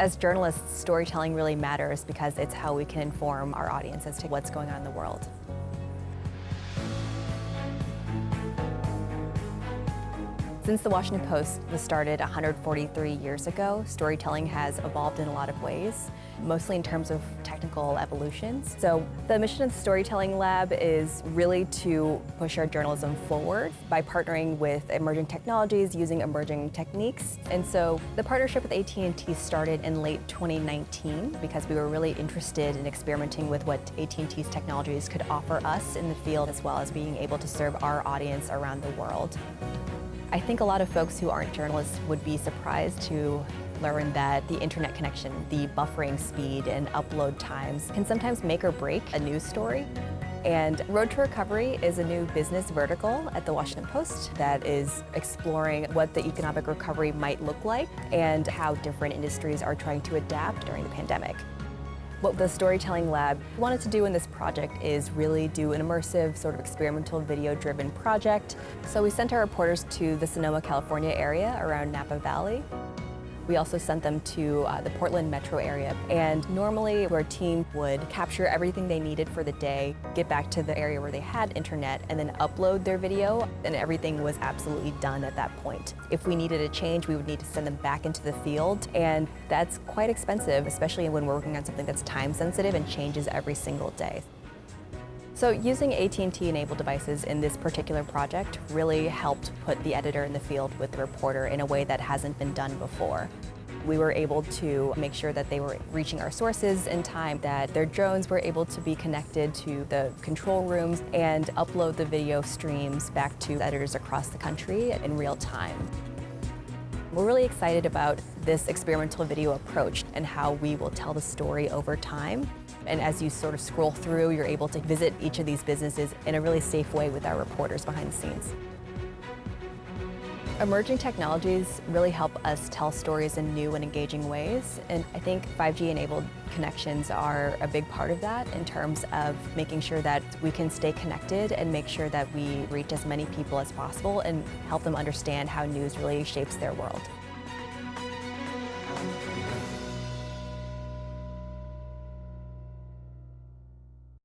As journalists, storytelling really matters because it's how we can inform our audience as to what's going on in the world. Since the Washington Post was started 143 years ago, storytelling has evolved in a lot of ways, mostly in terms of technical evolutions. So the mission of the Storytelling Lab is really to push our journalism forward by partnering with emerging technologies, using emerging techniques. And so the partnership with AT&T started in late 2019 because we were really interested in experimenting with what AT&T's technologies could offer us in the field as well as being able to serve our audience around the world. I think a lot of folks who aren't journalists would be surprised to learn that the internet connection, the buffering speed and upload times can sometimes make or break a news story. And Road to Recovery is a new business vertical at the Washington Post that is exploring what the economic recovery might look like and how different industries are trying to adapt during the pandemic. What the Storytelling Lab wanted to do in this project is really do an immersive, sort of experimental video-driven project. So we sent our reporters to the Sonoma, California area around Napa Valley. We also sent them to uh, the Portland metro area. And normally our team would capture everything they needed for the day, get back to the area where they had internet, and then upload their video, and everything was absolutely done at that point. If we needed a change, we would need to send them back into the field, and that's quite expensive, especially when we're working on something that's time sensitive and changes every single day. So using AT&T enabled devices in this particular project really helped put the editor in the field with the reporter in a way that hasn't been done before. We were able to make sure that they were reaching our sources in time, that their drones were able to be connected to the control rooms and upload the video streams back to editors across the country in real time. We're really excited about this experimental video approach and how we will tell the story over time. And as you sort of scroll through, you're able to visit each of these businesses in a really safe way with our reporters behind the scenes. Emerging technologies really help us tell stories in new and engaging ways, and I think 5G-enabled connections are a big part of that in terms of making sure that we can stay connected and make sure that we reach as many people as possible and help them understand how news really shapes their world.